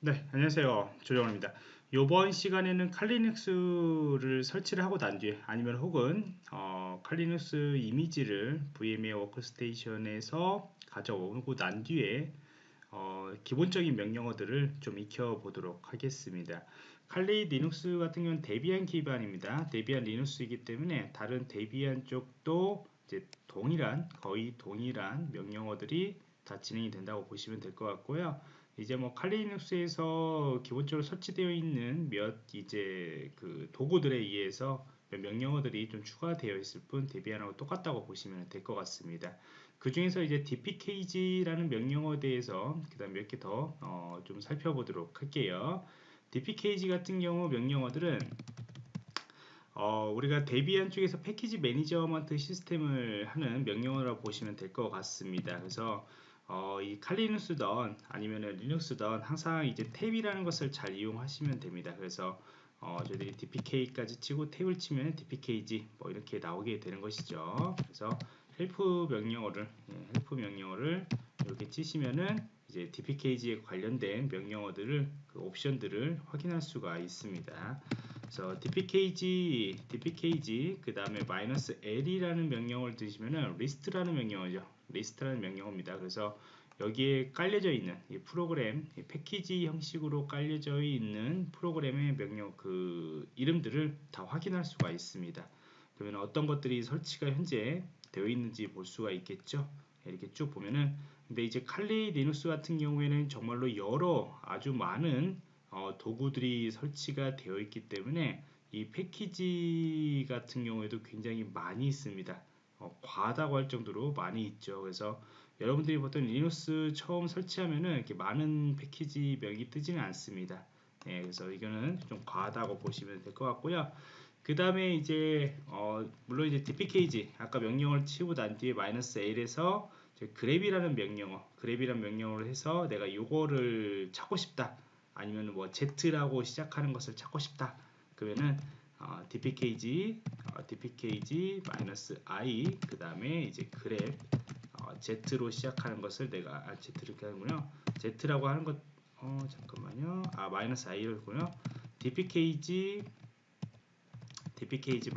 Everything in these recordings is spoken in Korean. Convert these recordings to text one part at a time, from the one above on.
네, 안녕하세요. 조정원입니다. 이번 시간에는 칼리눅스를 설치를 하고 난 뒤에 아니면 혹은 어, Kali Linux 이미지를 VMware 워크스테이션에서 가져오고 난 뒤에 어, 기본적인 명령어들을 좀 익혀보도록 하겠습니다. Kali Linux 같은 경우는 Debian 기반입니다. Debian Linux이기 때문에 다른 Debian 쪽도 이제 동일한 거의 동일한 명령어들이 다 진행이 된다고 보시면 될 것 같고요. 이제 뭐 칼리눅스에서 기본적으로 설치되어 있는 몇 이제 그 도구들에 의해서 명령어들이 좀 추가되어 있을 뿐 Debian하고 똑같다고 보시면 될 것 같습니다. 그 중에서 이제 dpkg라는 명령어에 대해서 그 다음 몇 개 더좀 어 살펴보도록 할게요. dpkg 같은 경우 명령어들은 어, 우리가 Debian 쪽에서 package management system을 하는 명령어라고 보시면 될 것 같습니다. 그래서 어, 이 칼리눅스든 아니면 Linux든 항상 이제 tab이라는 것을 잘 이용하시면 됩니다. 그래서 어, 저희들이 dpk까지 치고 tab을 치면 dpkg 뭐 이렇게 나오게 되는 것이죠. 그래서 help 명령어를 예, help 명령어를 이렇게 치시면은 이제 dpkg에 관련된 명령어들을 그 옵션들을 확인할 수가 있습니다. 그래서 dpkg, dpkg 그 다음에 마이너스 l이라는 명령어를 쓰시면은 리스트라는 명령어죠. 리스트라는 명령어입니다. 그래서 여기에 깔려져 있는 이 프로그램 이 패키지 형식으로 깔려져 있는 프로그램의 명령 그 이름들을 다 확인할 수가 있습니다. 그러면 어떤 것들이 설치가 현재 되어 있는지 볼 수가 있겠죠. 이렇게 쭉 보면은 근데 이제 칼리 리눅스 같은 경우에는 정말로 여러 아주 많은 어, 도구들이 설치가 되어 있기 때문에 이 패키지 같은 경우에도 굉장히 많이 있습니다. 어, 과하다고 할 정도로 많이 있죠. 그래서 여러분들이 보통 리눅스 처음 설치하면은 이렇게 많은 패키지 명이 뜨지는 않습니다. 예, 그래서 이거는 좀 과하다고 보시면 될 것 같고요. 그 다음에 이제 어, 물론 이제 dpkg 아까 명령을 치고 난 뒤에 마이너스 l에서 그랩이라는 명령어 그랩이라는 명령어를 해서 내가 요거를 찾고 싶다 아니면 뭐 Z라고 시작하는 것을 찾고 싶다. 그러면은 어, dpkg 어, dpkg i 그 다음에 이제 그랩 어, Z로 시작하는 것을 내가 아, Z 이렇게 하는군요. Z라고 하는 것 어, 잠깐만요. 아 마이너스 i를군요. dpkg dpkg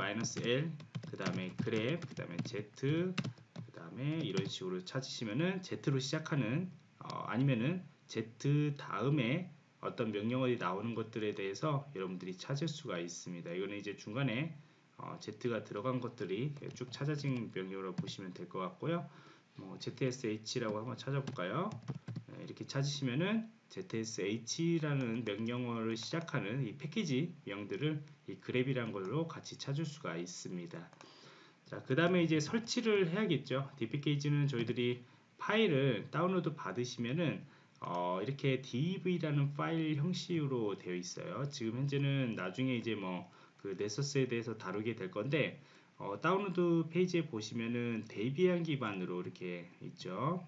l 그 다음에 그랩 그 다음에 Z 그 다음에 이런 식으로 찾으시면은 Z로 시작하는 어, 아니면은 Z 다음에 어떤 명령어이 나오는 것들에 대해서 여러분들이 찾을 수가 있습니다. 이거는 이제 중간에 어, Z가 들어간 것들이 쭉 찾아진 명령어로 보시면 될 것 같고요. 뭐 ZSH라고 한번 찾아볼까요? 네, 이렇게 찾으시면은 ZSH라는 명령어를 시작하는 이 패키지 명들을 이 그랩이라는 걸로 같이 찾을 수가 있습니다. 자, 그 다음에 이제 설치를 해야겠죠. dpkg는 저희들이 파일을 다운로드 받으시면은 어, 이렇게 deb라는 파일 형식으로 되어 있어요. 지금 현재는 나중에 이제 뭐 그 Nessus에 대해서 다루게 될 건데 어, 다운로드 페이지에 보시면은 Debian 기반으로 이렇게 있죠.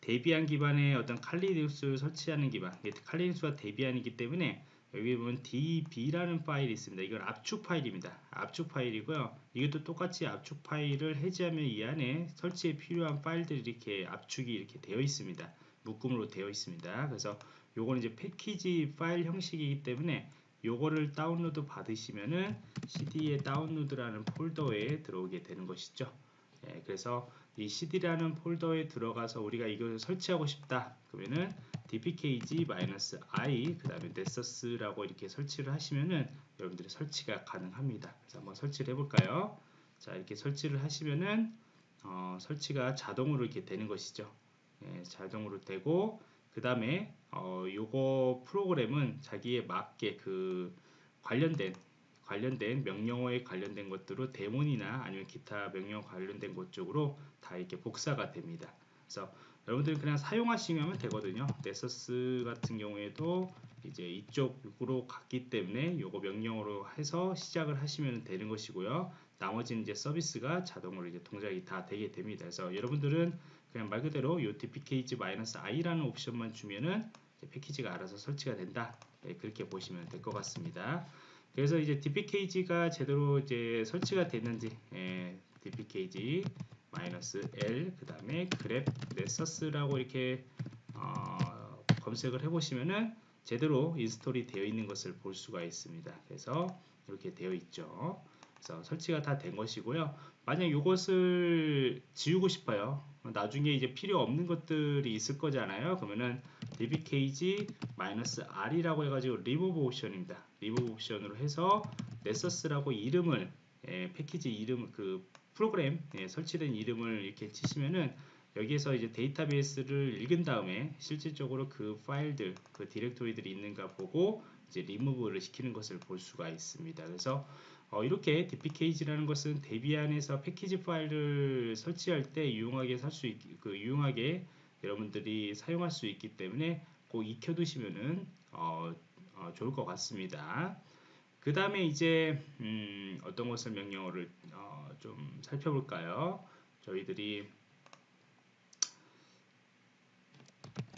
데비안 기반의 어떤 칼리눅스를 설치하는 기반, 칼리눅스가 데비안이기 때문에 여기 보면 deb라는 파일이 있습니다. 이건 압축 파일입니다. 압축 파일이고요. 이것도 똑같이 압축 파일을 해제하면 이 안에 설치에 필요한 파일들이 이렇게 압축이 이렇게 되어 있습니다. 묶음으로 되어 있습니다. 그래서 요거는 이제 패키지 파일 형식이기 때문에 요거를 다운로드 받으시면은 CD의 다운로드라는 폴더에 들어오게 되는 것이죠. 예, 그래서 이 CD라는 폴더에 들어가서 우리가 이걸 설치하고 싶다. 그러면은 dpkg-i 그 다음에 nessus라고 이렇게 설치를 하시면은 여러분들이 설치가 가능합니다. 그래서 한번 설치를 해볼까요? 자 이렇게 설치를 하시면은 어, 설치가 자동으로 이렇게 되는 것이죠. 예, 자동으로 되고 그 다음에 어, 요거 프로그램은 자기에 맞게 그 관련된 관련된 명령어에 관련된 것들로 데몬이나 아니면 기타 명령 관련된 것 쪽으로 다 이렇게 복사가 됩니다. 그래서 여러분들이 그냥 사용하시면 되거든요. 네서스 같은 경우에도 이제 이쪽으로 갔기 때문에 요거 명령어로 해서 시작을 하시면 되는 것이고요. 나머지는 이제 서비스가 자동으로 이제 동작이 다 되게 됩니다. 그래서 여러분들은 그냥 말 그대로 요 dpkg-i라는 옵션만 주면은 패키지가 알아서 설치가 된다. 네, 그렇게 보시면 될 것 같습니다. 그래서 이제 dpkg가 제대로 이제 설치가 됐는지 예, dpkg -l 그 다음에 grep nessus라고 이렇게 어, 검색을 해보시면은 제대로 인스톨이 되어 있는 것을 볼 수가 있습니다. 그래서 이렇게 되어 있죠. 그래서 설치가 다 된 것이고요. 만약 이것을 지우고 싶어요. 나중에 이제 필요 없는 것들이 있을 거잖아요. 그러면은 dbkg-r이라고 해가지고 remove 옵션입니다. remove 옵션으로 해서 nessus라고 이름을 예, 패키지 이름 그 프로그램 예, 설치된 이름을 이렇게 치시면은 여기에서 이제 데이터베이스를 읽은 다음에 실질적으로 그 파일들 그 디렉토리들이 있는가 보고 이제 리무브를 시키는 것을 볼 수가 있습니다. 그래서 어, 이렇게 dpkg라는 것은 데비안에서 패키지 파일을 설치할 때 유용하게 살수 그 유용하게 여러분들이 사용할 수 있기 때문에 꼭 익혀두시면은 어, 어, 좋을 것 같습니다. 그 다음에 이제 음, 어떤 것을 명령어를 어, 좀 살펴볼까요? 저희들이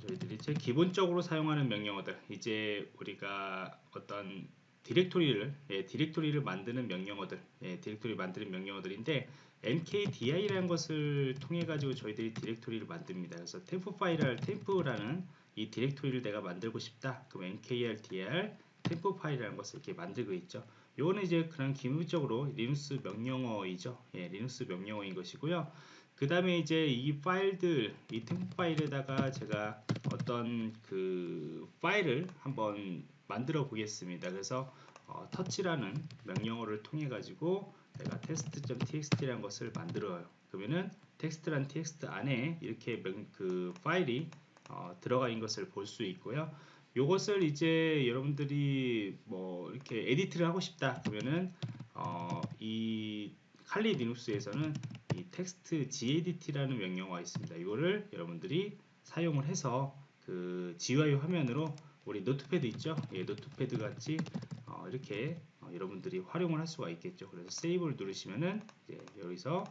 저희들이 제 기본적으로 사용하는 명령어들 이제 우리가 어떤 디렉토리를 예, 디렉토리를 만드는 명령어들 예, 디렉토리 만드는 명령어들인데 mkdir라는 것을 통해 가지고 저희들이 디렉토리를 만듭니다. 그래서 temp 파일을 temp라는 이 디렉토리를 내가 만들고 싶다. 그럼 mkdir temp 파일이라는 것을 이렇게 만들고 있죠. 요거는 이제 그냥 기본적으로 리눅스 명령어이죠. 예, 리눅스 명령어인 것이고요. 그 다음에 이제 이 파일들 이 temp 파일에다가 제가 어떤 그 파일을 한번 만들어 보겠습니다. 그래서 어, touch라는 명령어를 통해 가지고 내가 test.txt라는 것을 만들어요. 그러면은 텍스트란 txt 안에 이렇게 명, 그 파일이 어, 들어가 있는 것을 볼 수 있고요. 요것을 이제 여러분들이 뭐 이렇게 edit를 하고 싶다 그러면은 어, 이 칼리 리눅스에서는 이 텍스트 gedit라는 명령어가 있습니다. 이거를 여러분들이 사용을 해서 그 GUI 화면으로 우리 Notepad 있죠? 예, Notepad 같이 어, 이렇게 어, 여러분들이 활용을 할 수가 있겠죠. 그래서 save를 누르시면은 여기서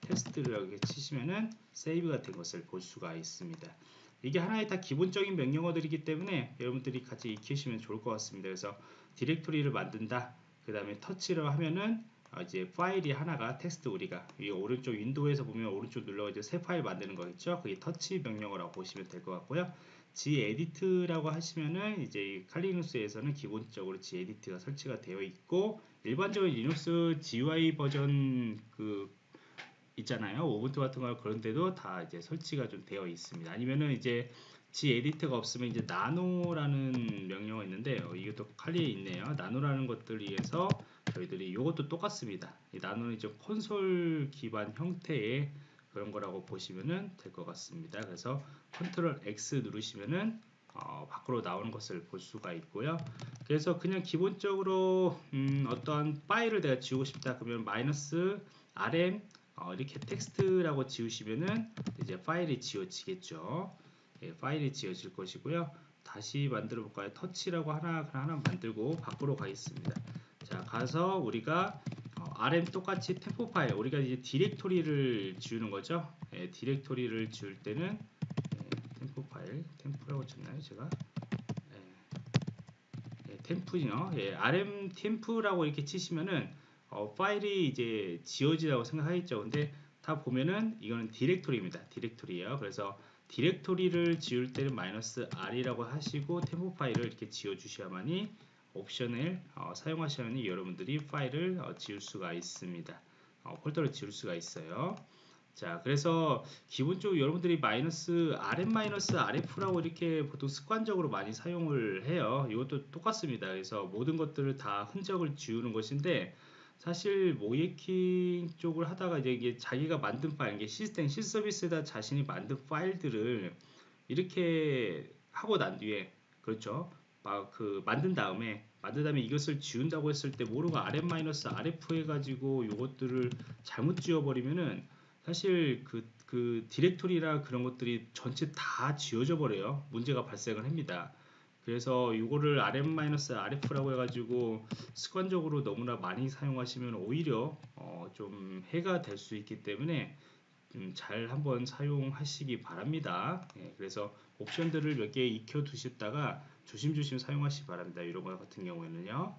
테스트를 이렇게 치시면은 save가 된 것을 볼 수가 있습니다. 이게 하나의 다 기본적인 명령어들이기 때문에 여러분들이 같이 익히시면 좋을 것 같습니다. 그래서 디렉토리를 만든다. 그 다음에 touch를 하면은 어, 이제 파일이 하나가 텍스트 우리가 이 오른쪽 윈도우에서 보면 오른쪽 눌러가지고 새 파일 만드는 거 있죠? 그게 터치 명령어라고 보시면 될 것 같고요. Gedit라고 하시면은 이제 칼리눅스에서는 기본적으로 gedit가 설치가 되어 있고 일반적으로 리눅스 GUI 버전 그 있잖아요. Ubuntu 같은 거 그런데도 다 이제 설치가 좀 되어 있습니다. 아니면은 이제 gedit가 없으면 이제 nano라는 명령어 있는데 어, 이것도 칼리에 있네요. nano라는 것들 위해서 저희들이 이것도 똑같습니다. 이 nano는 이제 콘솔 기반 형태의 그런 거라고 보시면 될 것 같습니다. 그래서 control X 누르시면은 어, 밖으로 나오는 것을 볼 수가 있고요. 그래서 그냥 기본적으로 음, 어떤 파일을 내가 지우고 싶다 그러면 마이너스 rm 어, 이렇게 텍스트라고 지우시면은 이제 파일이 지워지겠죠. 예, 파일이 지워질 것이고요. 다시 만들어 볼까요? 터치라고 하나 하나 만들고 밖으로 가겠습니다. 자 가서 우리가 어, rm 똑같이 템포 파일 우리가 이제 디렉토리를 지우는 거죠. 예, 디렉토리를 지울 때는 예, 템포 파일 템프라고 쳤나요 제가? 예, 예, 템프요. 예, rm 템프라고 이렇게 치시면은 어, 파일이 이제 지워지라고 생각하겠죠. 근데 다 보면은 이거는 디렉토리입니다. 디렉토리예요. 그래서 디렉토리를 지울 때는 마이너스 r이라고 하시고 temp 파일을 이렇게 지워 주셔야만이 옵션을 어, 사용하시면 여러분들이 파일을 어, 지울 수가 있습니다. 어, 폴더를 지울 수가 있어요. 자, 그래서 기본적으로 여러분들이 마이너스 rm rf라고 이렇게 보통 습관적으로 많이 사용을 해요. 이것도 똑같습니다. 그래서 모든 것들을 다 흔적을 지우는 것인데 사실 모예킹 쪽을 하다가 이제 이게 자기가 만든 파일, 이게 시스템 실서비스에다 자신이 만든 파일들을 이렇게 하고 난 뒤에 그렇죠. 막그 만든 다음에 만든 다음에 이것을 지운다고 했을 때 모르고 rm-rf 해가지고 이것들을 잘못 지워버리면은 사실 그, 그 디렉토리나 그런 것들이 전체 다 지워져 버려요. 문제가 발생을 합니다. 그래서 이거를 rm-rf라고 해가지고 습관적으로 너무나 많이 사용하시면 오히려 어, 좀 해가 될 수 있기 때문에 잘 한번 사용하시기 바랍니다. 예, 그래서 옵션들을 몇 개 익혀 두셨다가 조심조심 사용하시기 바랍니다. 이런 것 같은 경우에는요.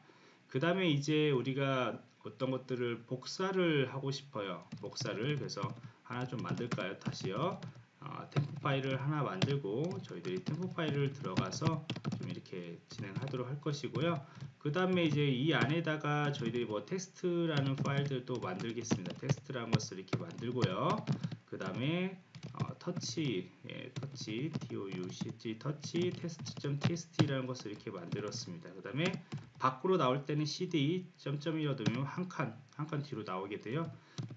그 다음에 이제 우리가 어떤 것들을 복사를 하고 싶어요. 복사를 그래서 하나 좀 만들까요? 다시요. 어, 템포 파일을 하나 만들고 저희들이 템포 파일을 들어가서 좀 이렇게 진행하도록 할 것이고요. 그 다음에 이제 이 안에다가 저희들이 뭐 텍스트라는 파일들도 만들겠습니다. 텍스트라는 것을 이렇게 만들고요. 그 다음에 어, 터치, 예, touch, touch, touch, test.txt라는 것을 이렇게 만들었습니다. 그 다음에 밖으로 나올 때는 cd 점점이라도 한 칸, 한 칸 뒤로 나오게 돼요.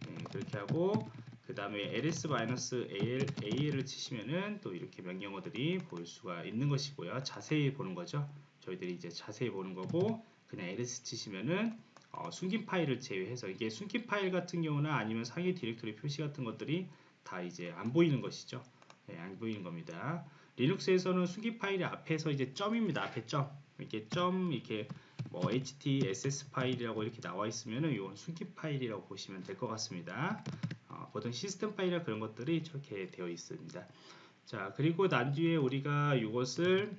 예, 그렇게 하고 그 다음에 ls-al, al을 치시면은 또 이렇게 명령어들이 보일 수가 있는 것이고요. 자세히 보는 거죠. 저희들이 이제 자세히 보는 거고 그냥 ls 치시면은 어, 숨긴 파일을 제외해서 이게 숨긴 파일 같은 경우나 아니면 상위 디렉토리 표시 같은 것들이 다 이제 안 보이는 것이죠. 네, 안 보이는 겁니다. 리눅스에서는 숨긴 파일이 앞에서 이제 점입니다. 앞에 점 이렇게 점 이렇게 뭐 htss 파일이라고 이렇게 나와 있으면은 이건 숨긴 파일이라고 보시면 될 것 같습니다. 어, 보통 시스템 파일이나 그런 것들이 저렇게 되어 있습니다. 자 그리고 난 뒤에 우리가 이것을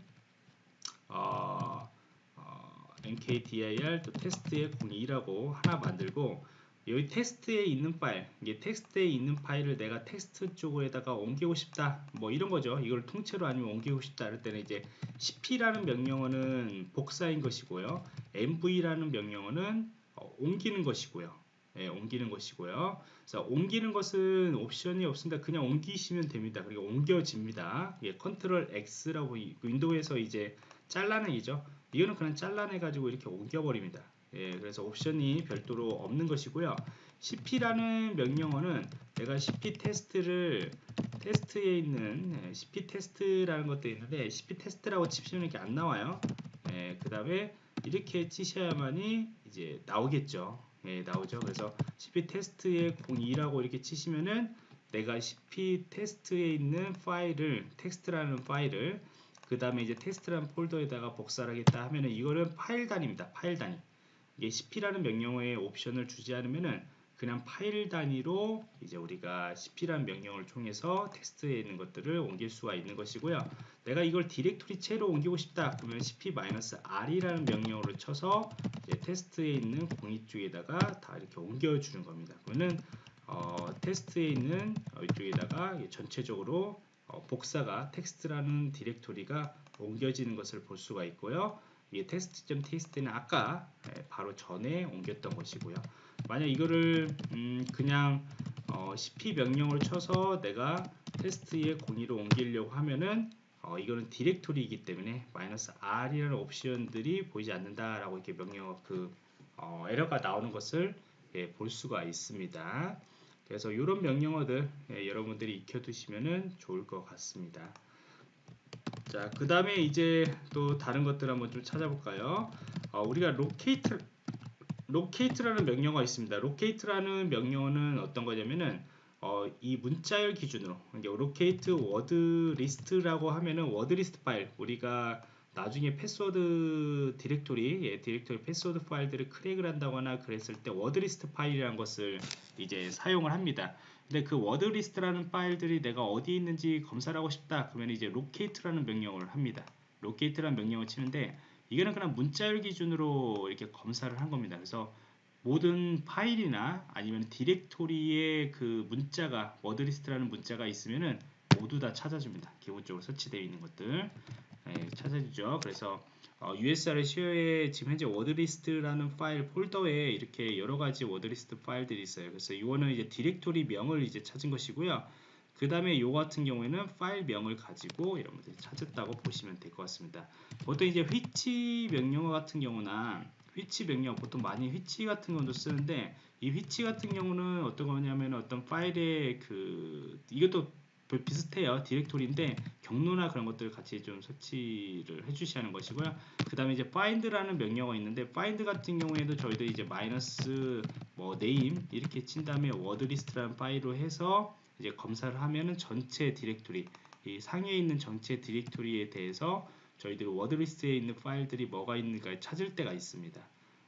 어, 어, mkdir 또 테스트의 02라고 하나 만들고 여기 텍스트에 있는 파일, 이게 텍스트에 있는 파일을 내가 텍스트 쪽에다가 옮기고 싶다. 뭐 이런 거죠. 이걸 통째로 아니면 옮기고 싶다. 할 때는 이제 cp라는 명령어는 복사인 것이고요. mv라는 명령어는 어, 옮기는 것이고요. 예, 옮기는 것이고요. 그래서 옮기는 것은 옵션이 없습니다. 그냥 옮기시면 됩니다. 그리고 옮겨집니다. 예, control X라고 윈도우에서 이제 잘라내기죠. 이거는 그냥 잘라내 가지고 이렇게 옮겨 버립니다. 예, 그래서 옵션이 별도로 없는 것이고요. cp라는 명령어는 내가 cp 테스트를 테스트에 있는 예, cp 테스트라는 것도 있는데 cp 테스트라고 치시면 이렇게 안 나와요. 예, 그 다음에 이렇게 치셔야만이 이제 나오겠죠. 예, 나오죠. 그래서 cp 테스트의 02라고 이렇게 치시면은 내가 cp 테스트에 있는 파일을 텍스트라는 파일을 그 다음에 이제 테스트라는 폴더에다가 복사를 하겠다 하면은 이거는 파일 단위입니다. 파일 단위. 이게 cp라는 명령어에 옵션을 주지 않으면은 그냥 파일 단위로 이제 우리가 cp라는 명령을 통해서 텍스트에 있는 것들을 옮길 수가 있는 것이고요. 내가 이걸 디렉토리 채로 옮기고 싶다 그러면 cp-r이라는 명령어를 쳐서 테스트에 있는 공이 쪽에다가 다 이렇게 옮겨주는 겁니다. 그러면 어, 테스트에 있는 이쪽에다가 전체적으로 어, 복사가 텍스트라는 디렉토리가 옮겨지는 것을 볼 수가 있고요. 이 테스트.tst는 아까 예, 바로 전에 옮겼던 것이고요. 만약 이거를 음 그냥 어 cp 명령을 쳐서 내가 테스트의 공이로 옮기려고 하면은 어 이거는 디렉토리이기 때문에 마이너스 r이라는 옵션들이 보이지 않는다라고 이렇게 명령 그 어 에러가 나오는 것을 예, 볼 수가 있습니다. 그래서 이런 명령어들 예, 여러분들이 익혀두시면 좋을 것 같습니다. 자, 그 다음에 이제 또 다른 것들 한번 좀 찾아볼까요? 어, 우리가 locate, locate라는 명령어가 있습니다. locate라는 명령어는 어떤 거냐면은 어, 이 문자열 기준으로 locate word list라고 하면은 word list 파일 우리가 나중에 패스워드 디렉토리, 예, 디렉토리 패스워드 파일들을 crack을 한다거나 그랬을 때 wordlist 파일이라는 것을 이제 사용을 합니다. 근데 그 wordlist라는 파일들이 내가 어디 있는지 검사를 하고 싶다. 그러면 이제 locate라는 명령을 합니다. locate라는 명령을 치는데 이거는 그냥 문자열 기준으로 이렇게 검사를 한 겁니다. 그래서 모든 파일이나 아니면 디렉토리에 그 문자가 wordlist라는 문자가 있으면은 모두 다 찾아줍니다. 기본적으로 설치되어 있는 것들. 예, 찾아주죠. 그래서 어, USR 시어에 지금 현재 wordlist라는 파일 폴더에 이렇게 여러 가지 wordlist 파일들이 있어요. 그래서 이거는 이제 디렉토리 명을 이제 찾은 것이고요. 그 다음에 이 같은 경우에는 파일 명을 가지고 여러분들이 찾았다고 보시면 될 것 같습니다. 보통 이제 which 명령어 같은 경우나 which 명령 보통 많이 which 같은 경우도 쓰는데 이 which 같은 경우는 어떤 거냐면 어떤 파일의 그 이것도 비슷해요. 디렉토리인데 경로나 그런 것들을 같이 좀 설치를 해주셔야 하는 것이고요. 그 다음에 이제 find라는 명령어가 있는데 find 같은 경우에도 저희들이 이제 마이너스 뭐 name 이렇게 친 다음에 wordlist라는 파일로 해서 이제 검사를 하면은 전체 디렉토리 이 상위에 있는 전체 디렉토리에 대해서 저희들이 wordlist에 있는 파일들이 뭐가 있는가 찾을 때가 있습니다.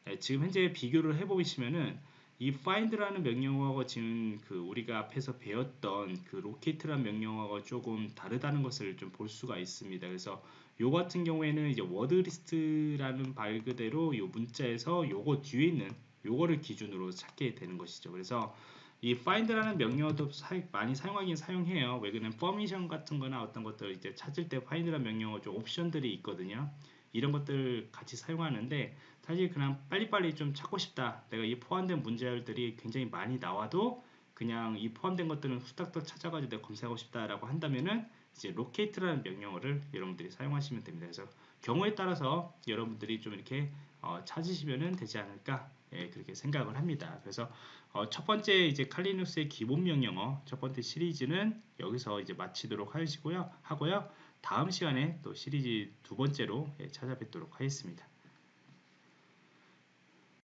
네, 지금 현재 비교를 해보시면은 이 find라는 명령어가 지금 그 우리가 앞에서 배웠던 그 locate라는 명령어가 조금 다르다는 것을 좀 볼 수가 있습니다. 그래서 요 같은 경우에는 이제 wordlist라는 말 그대로 요 문자에서 요거 뒤에 있는 요거를 기준으로 찾게 되는 것이죠. 그래서 이 find라는 명령어도 사, 많이 사용하긴 사용해요. 왜 그러냐면 permission 같은 거나 어떤 것들 이제 찾을 때 find라는 명령어 좀 옵션들이 있거든요. 이런 것들 같이 사용하는데 사실 그냥 빨리빨리 좀 찾고 싶다. 내가 이 포함된 문제열들이 굉장히 많이 나와도 그냥 이 포함된 것들은 후딱닥 찾아가지고 내가 검색하고 싶다라고 한다면은 이제 locate라는 명령어를 여러분들이 사용하시면 됩니다. 그래서 경우에 따라서 여러분들이 좀 이렇게 어, 찾으시면 되지 않을까 예, 그렇게 생각을 합니다. 그래서 어, 첫 번째 이제 칼리눅스의 기본 명령어 첫 번째 시리즈는 여기서 이제 마치도록 하시고요. 하고요. 다음 시간에 또 시리즈 두 번째로 예, 찾아뵙도록 하겠습니다.